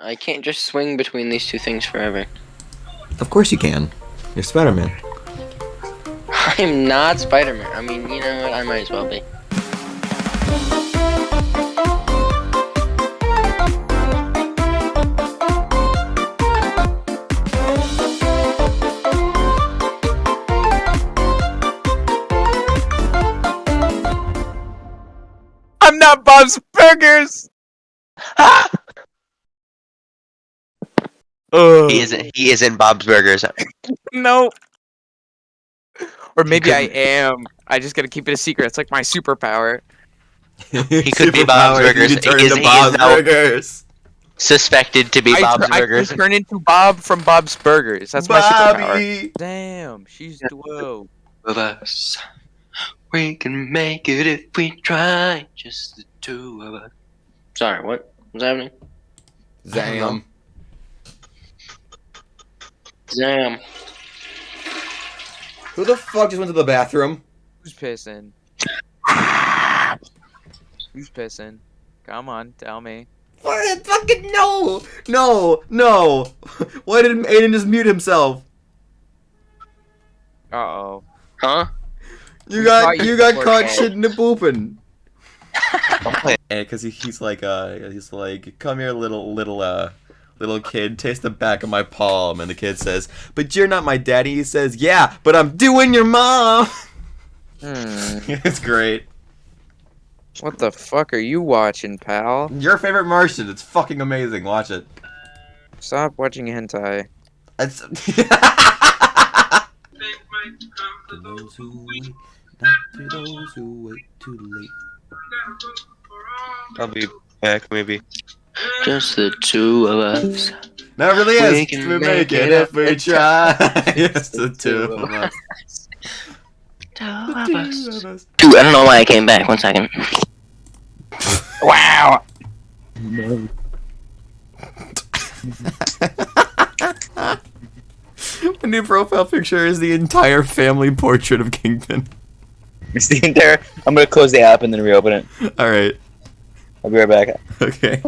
I can't just swing between these two things forever. Of course you can. You're Spider-Man. I'm not Spider-Man. I mean, you know what? I might as well be. I'm not Bob's Burgers. Ugh, He isn't. He isn't Bob's Burgers. no. Or maybe I am. I just gotta keep it a secret. It's like my superpower. He could be Bob's Superpower, Burgers. You can turn He is- into he is Bob's now- Burgers. Suspected to be I, Bob's tur- I Burgers. can turn into Bob from Bob's Burgers. That's my superpower. Bobby. Damn, she's duo. Of us. We can make it if we try. Just the two of us. Sorry, what? What's happening? Zam. Damn. Who the fuck just went to the bathroom? Who's pissing? Who's pissing? Come on, tell me. What? Fucking no! No! No! Why did Aiden just mute himself? Uh oh. Huh? You got caught you you got caught shitting and pooping. Don't play it. And because he, he's like uh he's like come here little little uh little kid taste the back of my palm and the kid says but you're not my daddy he says yeah but I'm doing your mom Hmm. it's great What the fuck are you watching, pal? your favorite Martian it's fucking amazing watch it Stop watching hentai. it's To those who wait, not to those who wait too late I'll be back maybe. Just the two of us. no it really We is can we make make it it if we we try it's the two of us Two of us. Dude, I don't know why I came back. One second. Wow. No. My new profile picture is the entire family portrait of Kingpin. It's the entire. I'm gonna close the app and then reopen it. All right. I'll be right back. Okay.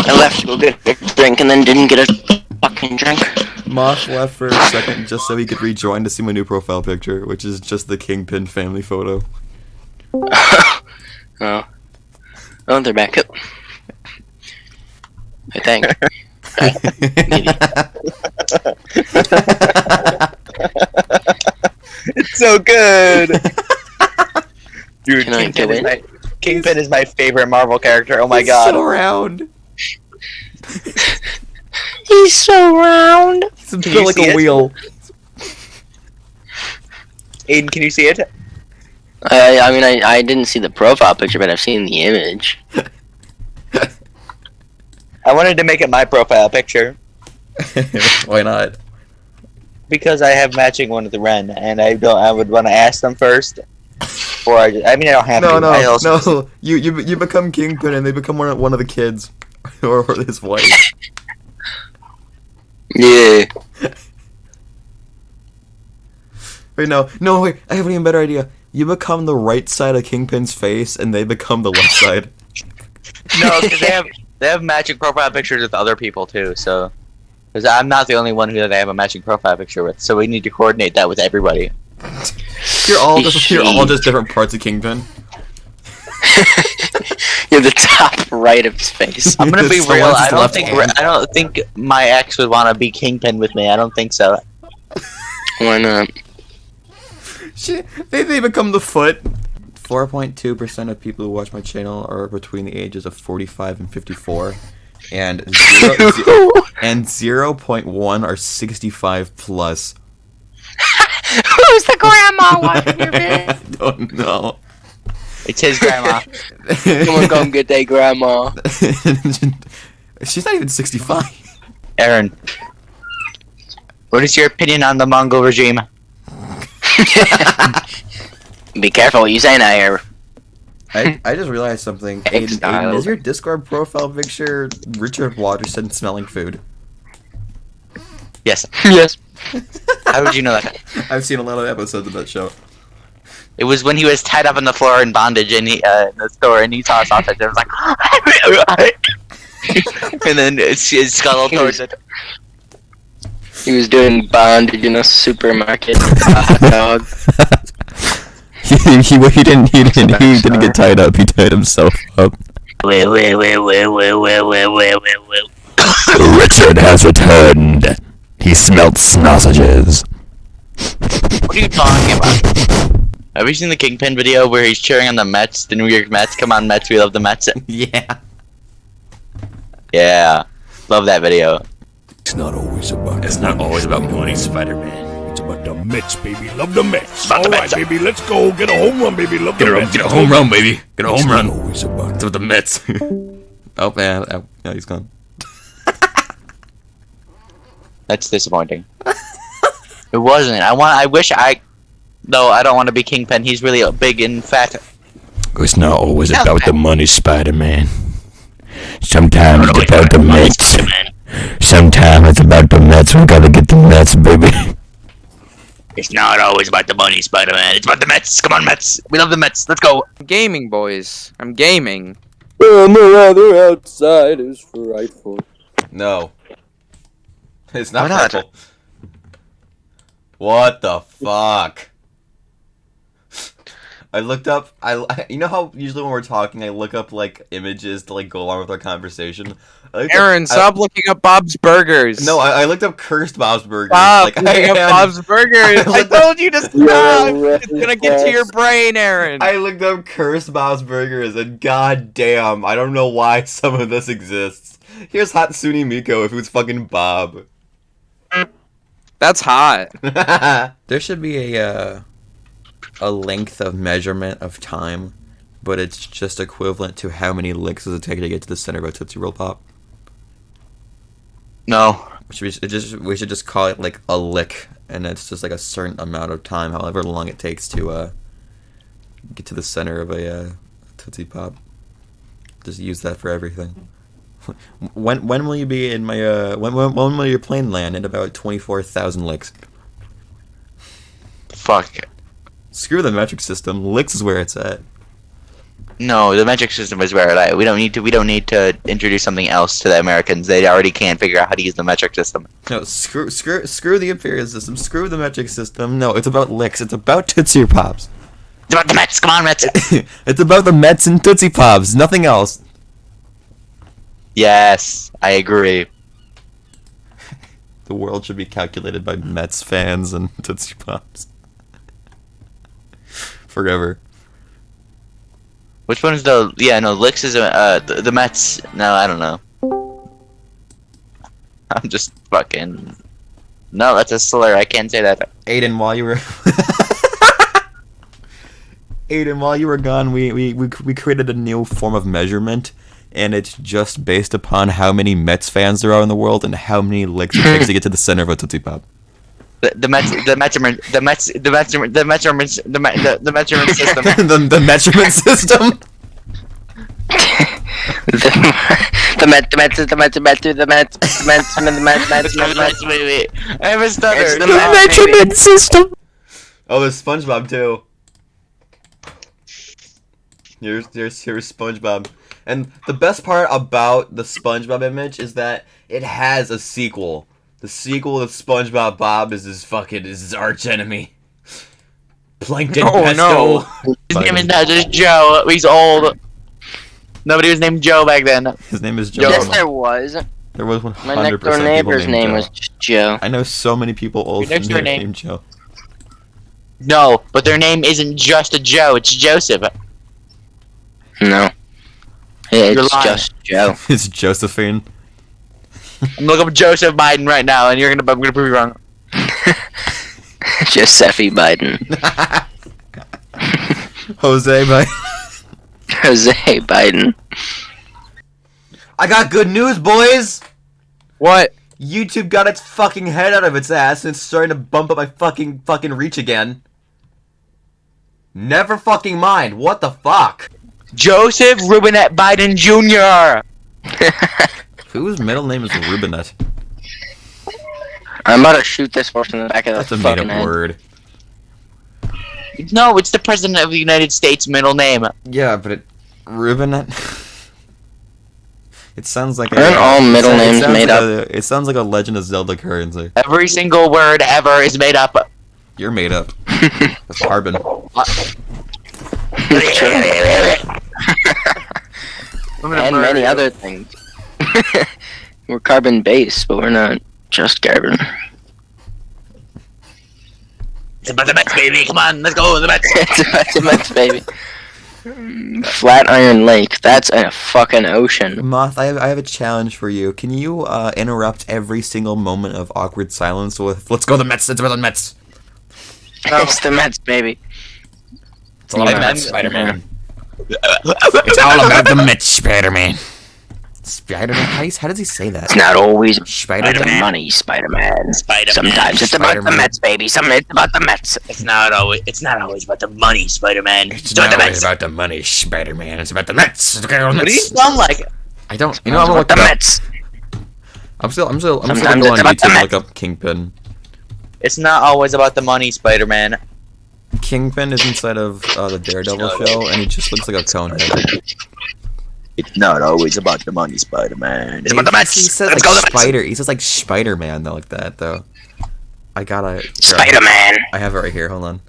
I left to go get a drink and then didn't get a fucking drink. Moth left for a second just so he could rejoin to see my new profile picture, which is just the Kingpin family photo. oh. Oh, they're back up. I think. It's so good, dude. Can Kingpin is, my, Kingpin is my favorite Marvel character. Oh my He's god. So round. He's so round. He's Can built like a it? wheel. Aiden, can you see it? I, I mean, I, I didn't see the profile picture, but I've seen the image. I wanted to make it my profile picture Why not? because I have matching one with the Ren, and I don't. I would want to ask them first. Before I, just, I mean, I don't have No, to. I no, no. You you you become Kingpin and they become one of, one of the kids or his wife. Yeah. Wait, no, no, wait. I have an even better idea. You become the right side of Kingpin's face and they become the left side. No, because they have they have matching profile pictures with other people too. So, because I'm not the only one who they have a matching profile picture with, so we need to coordinate that with everybody. You're all just you're all just different parts of Kingpin. You're the top right of his face. I'm gonna be Someone's real. I don't left think hand. I don't think my ex would want to be Kingpin with me. I don't think so. Why not? Shit, they, they become the foot. 4.2% of people who watch my channel are between the ages of 45 and 54. And zero, ze- and 0.1 are 65 plus. Who's the grandma watching your I vid? don't know. It's his grandma. Someone come get that grandma. She's not even 65. Aaron, what is your opinion on the Mongol regime? Be careful what you say now here. I, I just realized something. Aiden, Aiden, is your Discord profile picture Richard Watterson smelling food? Yes. yes. How did you know that? I've seen a lot of episodes of that show. It was when he was tied up on the floor in bondage in, he, uh, in the store, and he saw a sausage. and was like, and then his, skull towards it. He was doing bondage in a supermarket. a he, he, he, didn't. He didn't. He didn't get tied up. He tied himself up. Richard has returned. He smelt sausages. What are you talking about? Have you seen the Kingpin video where he's cheering on the Mets, the New York Mets? Come on, Mets, we love the Mets. yeah. Yeah, love that video. It's not always about It's not always about money, Spider-Man. It's about the Mets, baby. Love the Mets. All right, baby. Let's go. Get a home run, baby. Love the Mets. Get a home run, baby. Get a home run. It's not always about with the Mets. oh man, oh, no, he's gone. That's disappointing. it wasn't. I want. I wish I. No, I don't want to be Kingpin. He's really big and fat. It's not always Yeah, about the money, Spider-Man. Sometimes it's about the Mets. Sometimes it's about the Mets. We gotta get the Mets, baby. It's not always about the money, Spider-Man. It's about the Mets. Come on, Mets. We love the Mets. Let's go. Gaming, boys. I'm gaming. And the weather outside is frightful. No. It's not Why not? purple. What the fuck? I looked up. I you know how usually when we're talking, I look up like images to like go along with our conversation. I looked up- Aaron, I- stop looking up Bob's Burgers. no, I, I looked up cursed Bob's Burgers. Stop like, looking up Bob's Burgers. I looked told you to stop. It's gonna get to your brain, Aaron. I looked up cursed Bob's Burgers, and god damn, I don't know why some of this exists. Here's Hatsune Miku if it was fucking Bob. That's hot. there should be a uh, a length of measurement of time, but it's just equivalent to how many licks does it take to get to the center of a Tootsie Roll Pop. No. We should, it just, we should just call it like a lick, and it's just like a certain amount of time, however long it takes to uh, get to the center of a uh, Tootsie Pop. Just use that for everything. When when will you be in my uh when when, when will your plane land in about twenty four thousand licks? Fuck. Screw the metric system. Licks is where it's at. No, the metric system is where it at. We don't need to. We don't need to introduce something else to the Americans. They already can't figure out how to use the metric system. No, screw screw screw the imperial system. Screw the metric system. No, it's about licks. It's about Tootsie Pops. It's about the Mets. Come on, Mets. it's about the Mets and Tootsie Pops. Nothing else. yes, I agree. The world should be calculated by Mets fans and Tootsie Pops. Forever. Which one is the? Yeah, no. Licks is uh the, the Mets. No, I don't know. I'm just fucking. No, that's a slur. I can't say that. Aiden, while you were Aiden, while you were gone, we, we, we, we created a new form of measurement, and it's just based upon how many Mets fans there are in the world and how many licks it takes to get to the center of a Tootsie Pop. The, the Mets, the measurement, the Mets, the measurement, the measurements, the me- the, the measurement system. the, the measurement system? the, the Met, the Met, the Met, the Met, the Met, the Met, the Met, Met, It's Met, the Met. Mets, baby. I have a stutter. It's the The Mets, Mets, baby. system! Oh, there's SpongeBob, too. Here's, here's, here's SpongeBob. And the best part about the SpongeBob image is that it has a sequel. The sequel of SpongeBob Bob is his fucking is his arch enemy. Plankton Oh, Pesto. no. His name is not just Joe. He's old. Nobody was named Joe back then. His name is Joe. Yes, there was. There was 100% My next door neighbor's named name Joe. was Joe. I know so many people old Your next door name- named Joe. No, but their name isn't just a Joe. It's Joseph. No. It's just Joe. it's Josephine. I'm looking up Joseph Biden right now, and you're gonna. I'm gonna prove you wrong. Josephi Biden. Jose, Biden. Jose Biden. I got good news, boys. What? YouTube got its fucking head out of its ass and it's starting to bump up my fucking fucking reach again. Never fucking mind. What the fuck? Joseph Robinette Biden Jr. Whose middle name is Robinette? I'm about to shoot this horse in the back of the head. That's a made up head. word. No, it's the president of the United States' middle name. Yeah, but it Robinette. It sounds like a, Aren't all middle it names sounds made like up? A, it sounds like a Legend of Zelda currency. Every single word ever is made up. You're made up. That's carbon. and many other things. we're carbon based, but we're not just carbon. It's about the Mets, baby. Come on, let's go. The Mets. it's about the Mets, baby. Flatiron Lake. That's a fucking ocean. Moth, I have, I have a challenge for you. Can you uh, interrupt every single moment of awkward silence with "Let's go the Mets"? It's about the Mets. It's the Mets, baby. It's all about the Mets, Spider-Man. it's all about the Mets, Spider-Man. Spider-Man? How, you- how does he say that? It's not always about the Spider-Man. money, Spider-Man. Spider-Man. Sometimes it's about the Mets, baby. Sometimes it's about the Mets. It's not always. It's not always about the money, Spider-Man. It's about not the always Mets. about the money, Spider-Man. It's about the Mets. It's about the What do you Mets. sound like? I don't. You know, I'm gonna about look the. Mets. I'm still. I'm still. I'm still gonna go on it's YouTube and look up Kingpin. It's not always about the money, Spider-Man. Kingpin is inside of uh, the Daredevil show, and he just looks like a cone head. It's not always about the money, Spider-Man. It's He- about the He Mets. says Let's like go the Mets. Spider. He says like Spider-Man though, like that though. I gotta. Spider-Man. I have it right here. Hold on.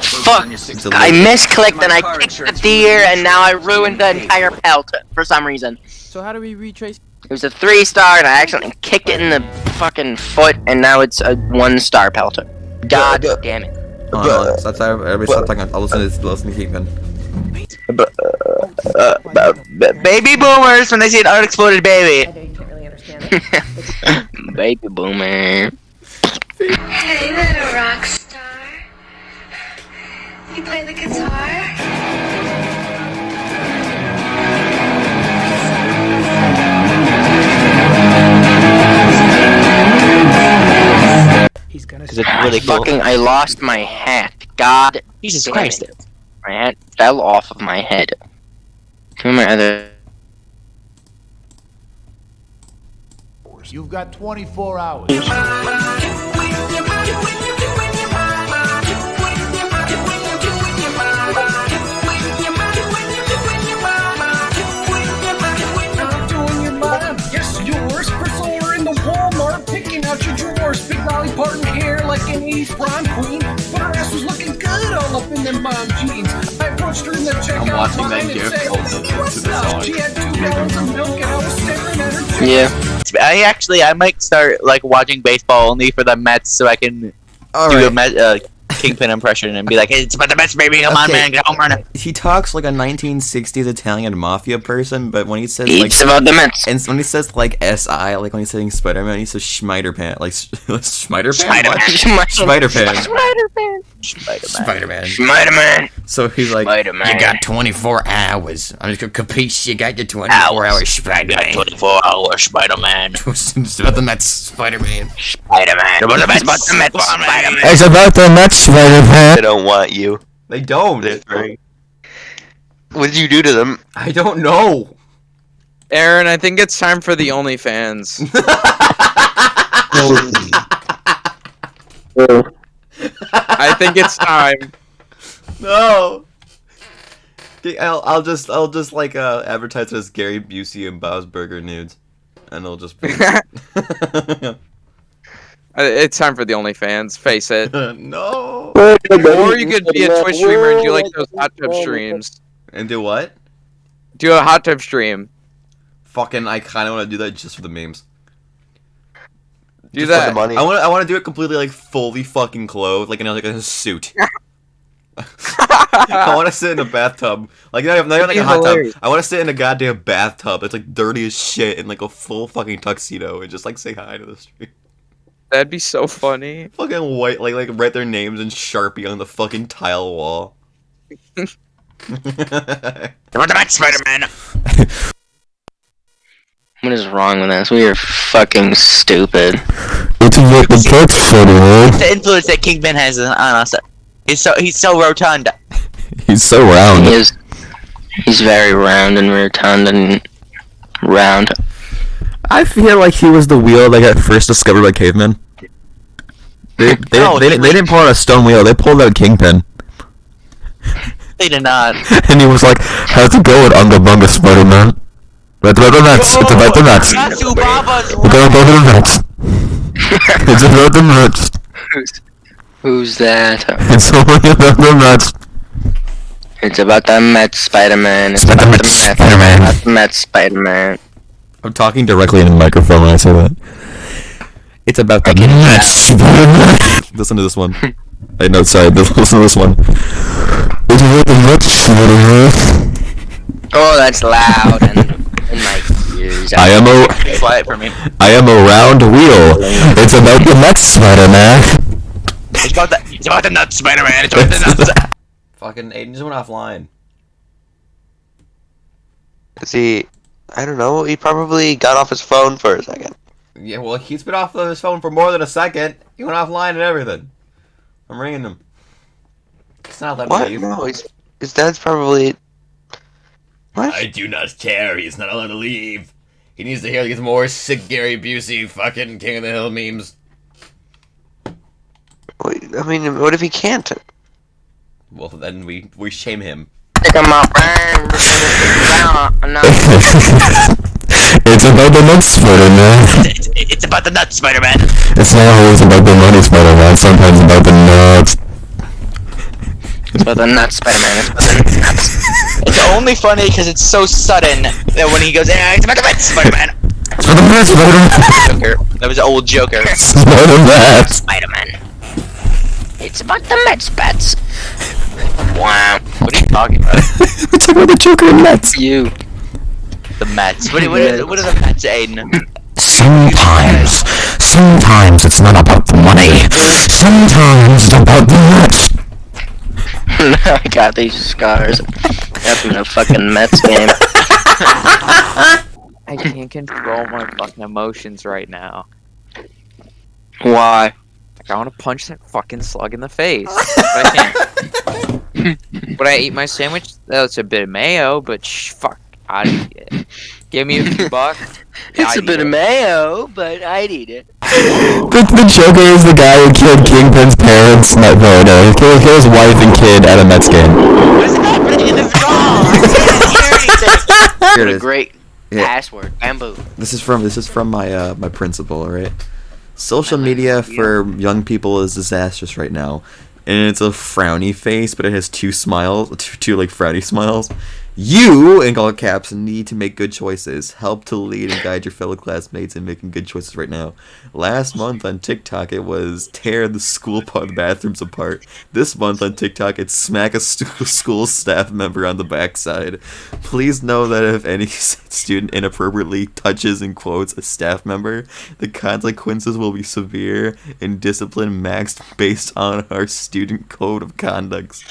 Fuck. It's a I misclicked and I kicked the deer, and now I ruined the entire pelt for some reason. So how do we retrace? It was a three star, and I accidentally kicked it in the fucking foot, and now it's a one star pelter. God damn it. Hold on, hold on. Stop, stop, everybody stop talking. I'll listen to this. Listen to Kingpin. Uh, baby boomers when they see an unexploded baby. I know you can't really understand it. Baby boomer. Hey, little rock star. You play the guitar? He's Because it's really cool. Fucking, I lost my hat. God Jesus Christ. it. My hat fell off of my head. Two my other. You've got 24 hours. I'm doing your mom. Yes, yours. Priscilla in the Walmart, picking out your drawers. Big Molly parting hair like an 80s prom queen. Up in them mom jeans. I approached her in the checkout watching that line and said, what's up?" She had two gallons of milk and I was staring at her. Yeah. I actually, I might start like watching baseball only for the Mets so I can All do a right. Met, uh, Kingpin impression and be like, "Hey, it's about the Mets, baby. Come on, man, get home run." He talks like a 1960s Italian mafia person, but when he says like, It's about the Mets. and when he says like SI, like when he's saying Spider-Man, he says Schmeiderpan, like Schmeiderpan. Spider-Man. Spider-Man. Spider-Man. Spider-Man. Spider-Man. Spider-Man. So he's like, Spider-Man. You got 24 hours. I'm just gonna capiche. You got your 24 hours, You Spider-Man. 24 hours, Spider-Man. it's about the Mets, Spider-Man. Spider-Man. About the Mets. It's about the Mets. Spider-Man. It's about the Mets, Spider-Man. They don't want you. they don't. That's right. What did you do to them? I don't know. Aaron, I think it's time for the OnlyFans. I think it's time. No. I'll, I'll just I'll just like uh advertise it as Gary Busey and Bob's Burger nudes, and it'll just be Uh, It's time for the OnlyFans. Face it. no. Or you could be a Twitch streamer and do like those hot tub streams. And do what? Do a hot tub stream. Fucking, I kind of want to do that just for the memes. Do Just that. the money. I want to I want to do it completely like fully fucking clothed, like in a, like in a suit. I want to sit in a bathtub, like not even, not even like a hot hilarious. tub. I want to sit in a goddamn bathtub. It's like dirty as shit in like a full fucking tuxedo and just like say hi to the street. That'd be so funny. Fucking white, like like write their names in sharpie on the fucking tile wall. About the Mets, Spider-Man. What is wrong with us? We are fucking stupid. It's about the Mets, Spider-Man. The influence that Kingpin has on us. He's so he's so rotund. He's so round. He is. He's very round and rotund and round. I feel like he was the wheel that got first discovered by cavemen. They they, No, they, he didn't- they didn't pull out a stone wheel. They pulled out a Kingpin, They did not. and he was like, "How's it going, Unga Bunga, Spider-Man?" It's about the Mets. It's about the Mets. Matthew Baba's We're gonna go to the Mets. It's about the Mets. Who's, who's that? It's only about the Mets. It's about the Mets Spider-Man. It's It's about the Mets Spider-Man. About the Mets Spider-Man. I'm talking directly into the microphone when I say that. It's about the Mets. Listen to this one. I know, sorry, listen to this one. It's about the Mets. Oh, that's loud and in my ears. I am a quiet for me. I am a round wheel. It's about the Mets. Spider-Man. It's about the it's about the nuts, Spider-Man. It's about the nuts. Fucking Aiden just went offline. See, I don't know. He probably got off his phone for a second. Yeah, well, he's been off of his phone for more than a second. He went offline and everything. I'm ringing him. It's not that What? leave. No, he's, his dad's probably. What? I do not care. He's not allowed to leave. He needs to hear these more sick Gary Busey fucking King of the Hill memes. Wait, I mean, what if he can't? Well, then we we shame him. Pick 'em up. No. It's about the Mets. Spider-Man. It's, it's about the nuts, Spider-Man. It's not always about the money, Spider-Man. Sometimes about the nuts. It's about the nuts Spider-Man. It's about the nuts. It's only funny because it's so sudden that when he goes, "Yeah, it's about the nuts, Spider-Man." It's about the Mets. Spider-Man. Joker. That was an old Joker. It's about the Mets. Spider-Man. It's about the Mets bats. Wow. What are you talking about? We're talking about the Joker and Mets. You. The Mets. What, what, is, what is the Mets, Aiden? Sometimes, sometimes it's not about the money. Sometimes it's about the Mets. I got these scars after the fucking Mets game. I can't control my fucking emotions right now. Why? Like, I want to punch that fucking slug in the face. But I can't. Would I eat my sandwich? That's a bit of mayo, but sh- fuck. I'd eat it. Give me a few bucks. It's I'd a bit eat of mayo, but I'd eat it. The, the Joker is the guy who killed Kingpin's parents. Not, no, no, he killed, killed his wife and kid at a Mets game. What is happening in this call? I can't hear anything. Here What a great Yeah. password. Bamboo. This is from this is from my uh, my principal, all right? Social media for young people is disastrous right now. And it's a frowny face, but it has two smiles, two, two like frowny smiles. You, in all caps, need to make good choices. Help to lead and guide your fellow classmates in making good choices right now. Last month on TikTok, it was tear the school part, bathrooms apart. This month on TikTok, it's smack a stu- school staff member on the backside. Please know that if any student inappropriately touches and quotes a staff member, the consequences will be severe and discipline maxed based on our student code of conduct.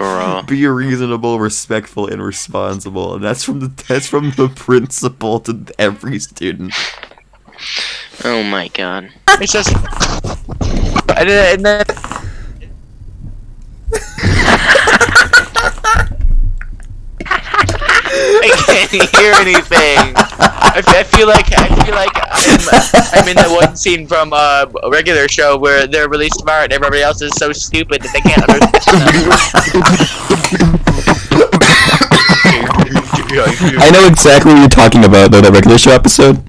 Bro. Be reasonable, respectful, and responsible. And that's from the that's from the principal to every student. Oh my god. It's just. And then, and then I can't hear anything. I feel like I feel like I'm, I'm in the one scene from uh, a regular show where they're really smart and everybody else is so stupid that they can't understand. I know exactly what you're talking about, though, that regular show episode.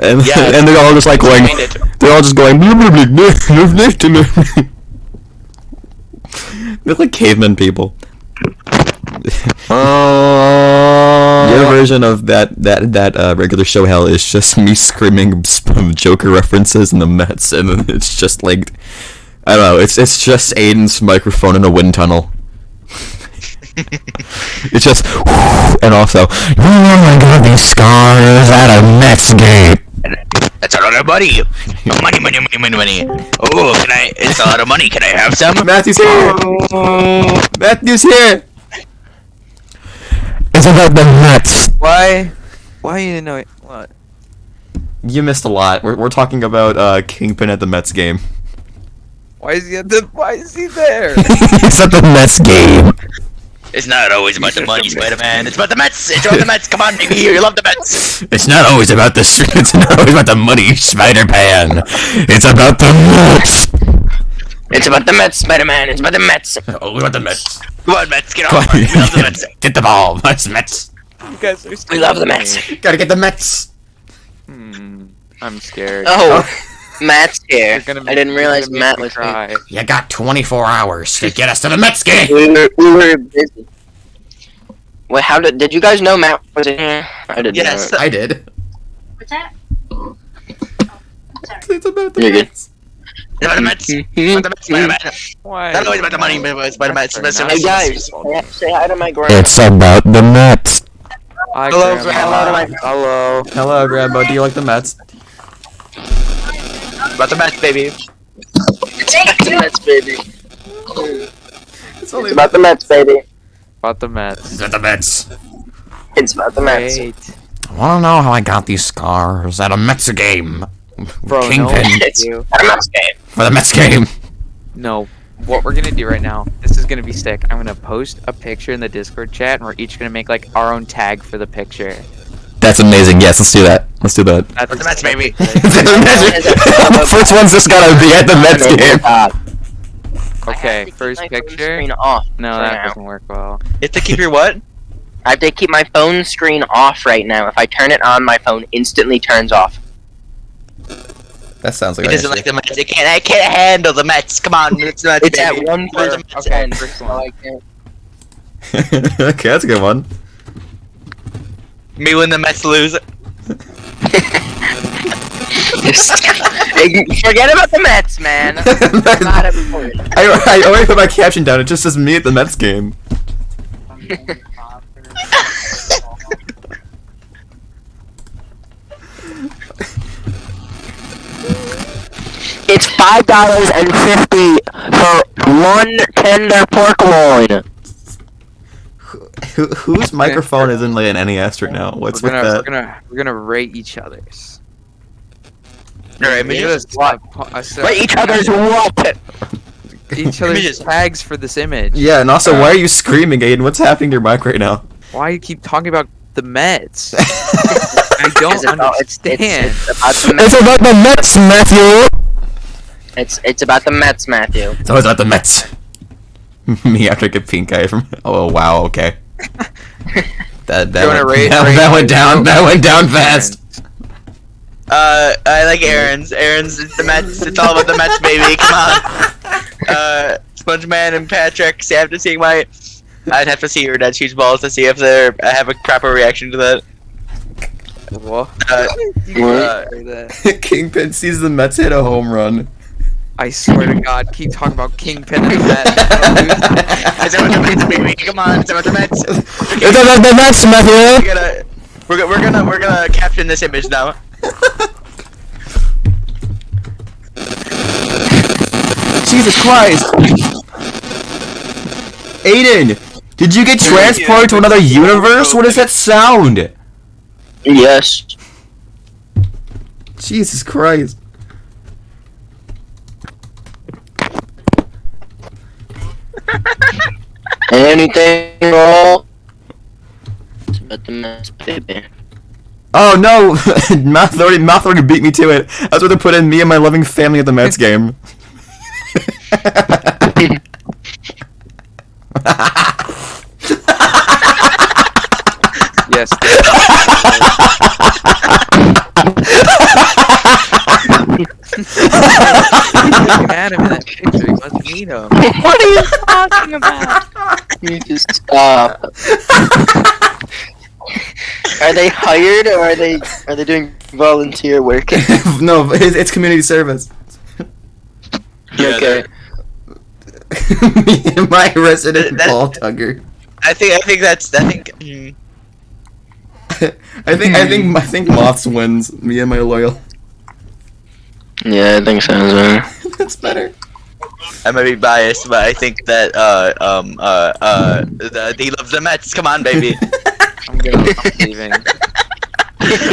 And, Yeah, and they're all just like going, they're all just going. They're like caveman people. Uh, Your version of that that that uh, regular show hell is just me screaming Joker references in the Mets, and then it's just like I don't know. It's it's just Aiden's microphone in a wind tunnel. it's just and also, oh my god, these scars at a Mets game. That's a lot of money. Money, money, money, money, money. Oh, can I? It's a lot of money. Can I have some? Matthew's here. Matthew's here. It's about the Mets. Why? Why you didn't know it? What? You missed a lot. We're we're talking about uh, Kingpin at the Mets game. Why is he at the? Why is he there? it's at the Mets game. It's not always about the money, Spider-Man. It's about the Mets. It's about the Mets. Come on, baby. You love the Mets. It's not always about the it's not always about the money, Spider-Man. It's about the Mets. It's about the Mets, Spider-Man. It's about the Mets. Oh, want the Mets. Come on, Mets. Get Come on. We love the Mets. Get the ball, Mets, Mets. You guys are We love the Mets. Gotta get the Mets. Hmm. I'm scared. Oh, Matt's here. You're I didn't realize Matt me was here. You got 24 hours to get us to the Mets game. We were, we were busy. Wait, how did did you guys know Matt was in here? I didn't. Yes. Know I did. What's that? It's about the You're. Mets. It's about the Mets. It's about the Mets. It's about the Mets. Why? Not always about the money, but it's about the Mets. It's about the Hey guys, say hi to my grandma. It's about the Mets. Hi, Hello, Grandma. Hello Hello. Hello, Grandma. Do you like the Mets? About the Mets, baby. It's about the Mets, baby. It's only It's about the Mets, baby. About the Mets. It's about the Mets. It's about the Mets. Great. Wanna know how I got these scars at a Mets game? Bro, no Kingpin one It's you. about the Mets game. for the Mets game. No. What we're gonna do right now, this is gonna be sick. I'm gonna post a picture in the Discord chat, and we're each gonna make like our own tag for the picture. That's amazing. Yes, let's do that. Let's do that. That's the Mets, baby. the first one's just gotta be at the Mets game. Okay, first picture. Off. No, that now. doesn't work well. You have to keep your what? I have to keep my phone screen off right now. If I turn it on, my phone instantly turns off. That sounds like It an doesn't like the Mets. It can't. I can't handle the Mets. Come on, it's the Mets. It's at baby. one Where's per the Mets Okay, first one. I can't. okay, that's a good one. Me when the Mets lose. Forget about the Mets, man. It's not important. I, I already put my caption down. It just says me at the Mets game. It's five dollars and fifty for one tender pork loin. Who, whose microphone is in like an NES right now? What's we're with gonna, that? We're gonna we're gonna rate each other's. Alright, We me do just. a- a po- a each other's what? each other's just- tags for this image. Yeah, and also, why are uh, you screaming, Aiden? What's happening to your mic right now? Why you keep talking about the Mets? I don't It's about, it's, understand. it's, it's about the Mets. It's about the Mets, Matthew. It's it's about the Mets, Matthew. It's always about the Mets. me after I get pink eye from. Oh wow, okay. That that, went, rate- that, rate that went it? down. That went down fast. Uh, I like Aaron's. Aaron's it's the Mets. It's all about the Mets, baby. Come on. Uh, SpongeMan and Patrick. See, after seeing my, I'd have to see your dead cheese balls to see if they're I have a proper reaction to that. What? Uh, What? uh, Kingpin sees the Mets hit a home run. I swear to God, keep talking about Kingpin and the Mets. it's about the Mets, baby. Come on, it's about the Mets. It's about the Mets, Matthew. We're gonna, we're, go- we're gonna, we're gonna caption this image now. Jesus Christ! Aiden, did you get transported to another universe? What is that sound? Yes. Jesus Christ! Anything at all? It's about the Mets, baby. Oh no! Mouth already, Mouth already beat me to it. That's what they put in me and my loving family at the Mets game. yes. Adam in that picture. He must meet him. What are you talking about? You just stop. are they hired or are they are they doing volunteer work? no, it's, it's community service. okay. me and my resident That- ball tugger. I think, I think that's, I think. mm, I think I think I think Moths wins. Me and my loyal. Yeah, I think so as well. That's better. I might be biased, but I think that uh um uh uh the, he loves the Mets. Come on, baby. I'm gonna I'm leaving.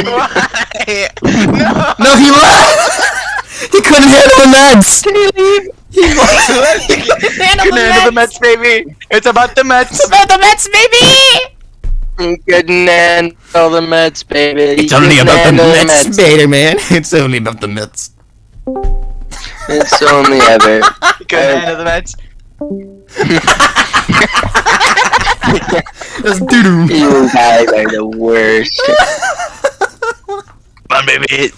Why? No. No, he left. he couldn't handle the Mets. Can you leave? He Can handle the Mets, baby. It's about the Mets. It's about the Mets, baby. Couldn't handle the Mets, baby. It's only Couldn't about the handle Mets, Spider Man. It's only about the Mets. It's only ever. Can handle the Mets. Just doo doo. You guys are the worst. Come on, baby.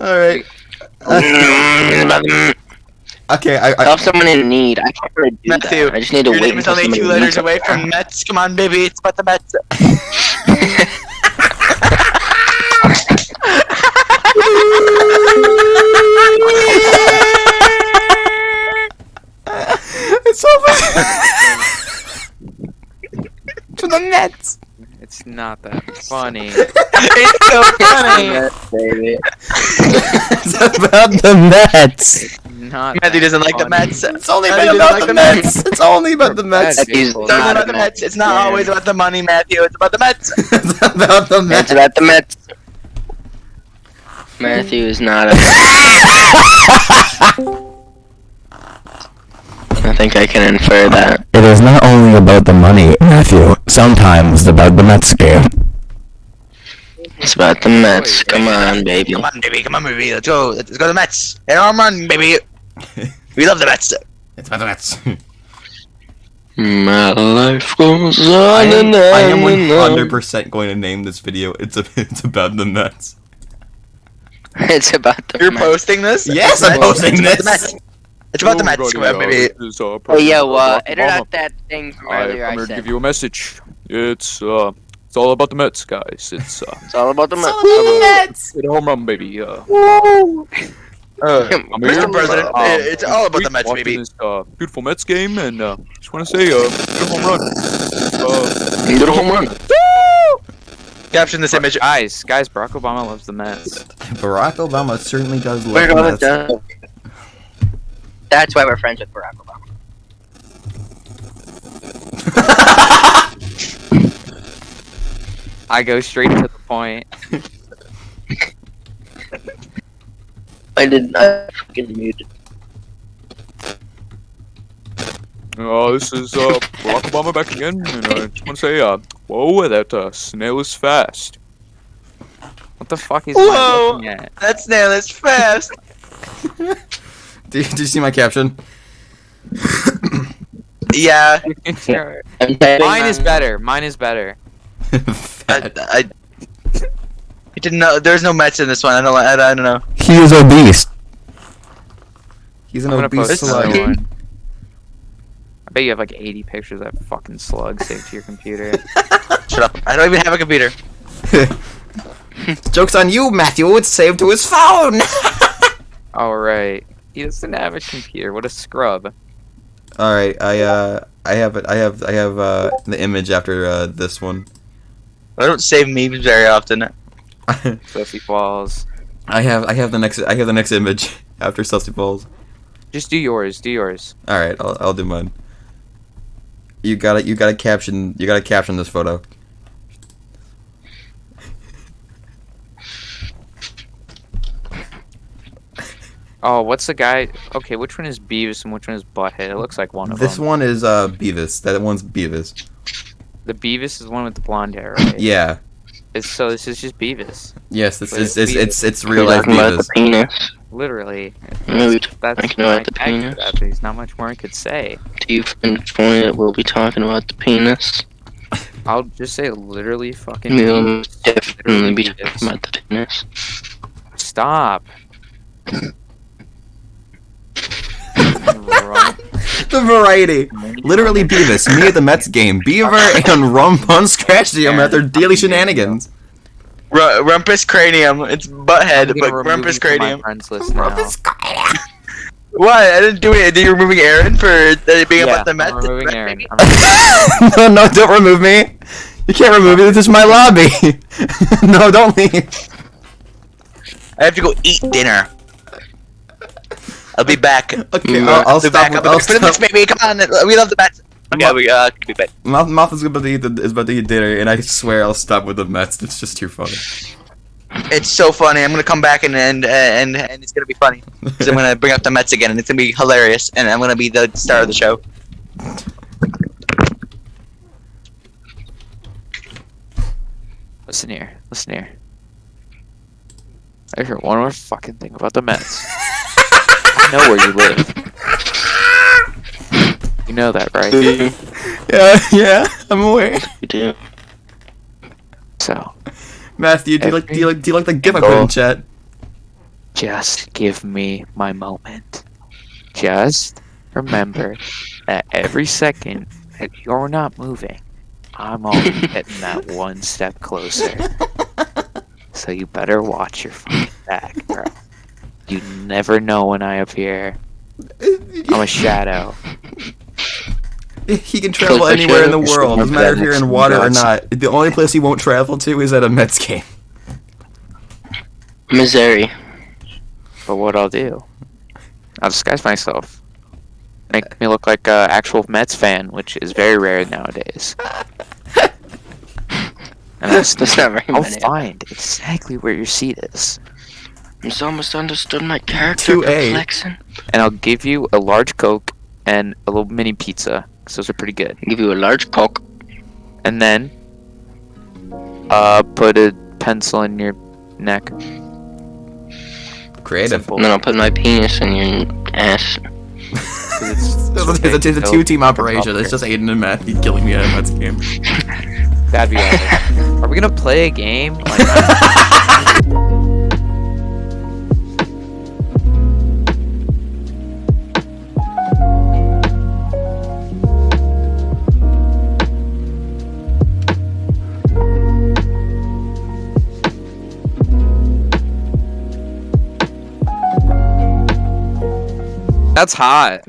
All right. Okay, I, I Help someone in need. I can't really do Matthew, that. I just need to Your wait name is until only somebody two needs letters away from Mets. Come on, baby. It's about the Mets. it's over. to the Mets. It's not that funny. it's so funny. baby. It's about the Mets. Not Matthew doesn't like the funny. Mets. It's only Matthew been doesn't about like the Mets. It's only about the Mets. That's It's not about the Mets. It's not always about the money, Matthew. It's about the Mets. it's about the Mets. It's about the Mets. Matthew is not a. I think I can infer that. It is not only about the money, Matthew. Sometimes about the Mets game. It's about the Mets. Come on, baby. Come on, baby. Come on, baby. Let's go. Let's go to the Mets. And home run, baby. We love the Mets. It's about the Mets. My life goes I on am, and I am on and on. 100% going to name this video. It's a, it's about the Mets. It's about the You're Mets. posting this? Yes, It's I'm posting It's about this. The Mets. It's about the Mets. Come on, baby. Oh, yo, uh, edit out that thing from earlier I I'm gonna give you a message. It's uh, it's all about the Mets, guys. It's uh, It's all about the Mets. Mets. hit a home run, baby. Uh, Uh, Mr. here, President, uh, um, it's all about the Mets, baby. This uh, beautiful Mets game, and uh, just want to say, uh, hit a home run. Uh, Get a home run. Caption this image. Guys, guys, Barack Obama loves the Mets. Barack Obama certainly does love We're the Mets. to. That's why we're friends with Barack Obama. I go straight to the point. I did not fucking muted. uh, this is uh, Barack Obama back again, and I just want to say, uh, whoa, that uh, snail is fast. What the fuck is Whoa. looking at? That snail is fast. Did, did you see my caption? yeah. I'm Mine is um, better. Mine is better. I, Fat. I, I didn't know. There's no Mets in this one. I don't. I, I don't know. He is obese. He's an I'm obese slug. I bet you have like 80 pictures of that fucking slug saved to your computer. Shut up. I don't even have a computer. Joke's on you, Matthew. It's saved to his phone. Alright. He doesn't have a computer. What a scrub. All right, I uh, I have it. I have I have uh the image after uh this one. I don't save memes very often. Sophie Falls. I have I have the next I have the next image after Celtic falls. Just do yours. Do yours. All right, I'll I'll do mine. You gotta you gotta caption you gotta caption this photo. Oh, what's the guy? Okay, which one is Beavis and which one is Butthead? It looks like one of This them. This one is uh Beavis. That one's Beavis. The Beavis is the one with the blonde hair, right? Yeah. It's, so this is just Beavis. Yes, it's But it's it's it's it's, it's We're real life talking about the Beavis. penis. Literally. Yeah, we That's talking my about the penis. that, There's not much more I could say. Do you inform that we'll be talking about the penis? I'll just say literally fucking. We'll Beavis. definitely be Literally talking Beavis. about the penis. Stop. Right. The variety. Literally Beavis, me at the Mets game, Beaver and Rum Pun Scratch Jam at their daily shenanigans. R- Rumpus Cranium. It's I'm Butthead, but Rumpus you from my Cranium. friends. What? I didn't do it. Are you removing Aaron for uh, being Yeah, about the Mets? I'm removing Met Aaron. I'm no, no, don't remove me. You can't remove me. This is my lobby. no, don't leave. I have to go eat dinner. I'll be back. Okay, I'll, I'll be stop. back. With, I'll be I'll back for the Mets, baby. Come on. We love the Mets. Okay, we uh, be back. Mouth, mouth is about to eat the, is about to eat dinner, and I swear I'll stop with the Mets. It's just too funny. It's so funny. I'm gonna come back and and and, and it's gonna be funny. Because I'm gonna bring up the Mets again, and it's gonna be hilarious, and I'm gonna be the star of the show. Listen here. Listen here. I hear one more fucking thing about the Mets. I know where you live. You know that, right? Yeah, yeah, I'm aware. You do. So Matthew, do you like do you like do you like the gif I put in chat? just give me my moment. Just remember that every second that you're not moving, I'm only getting that one step closer. So you better watch your fucking back, bro. You never know when I appear. I'm a shadow. He can travel anywhere in the world. Doesn't matter if you're in water or not. The only place he won't travel to is at a Mets game. Missouri. But what I'll do, I'll disguise myself. Make me look like an actual Mets fan, which is very rare nowadays. And I'll, That's not very I'll find exactly where your seat is. He's almost understood my character 2A. flexing. And I'll give you a large Coke and a little mini pizza, 'cause those are pretty good. I'll Give you a large coke. And then, uh, put a pencil in your neck. Creative. Simple. And then I'll put my penis in your ass. it's- It's a, it's a, it's a two-team operation. It's just Aiden and Matthew killing me at a Mets game. That'd be awesome. Are we gonna play a game? Like, That's hot.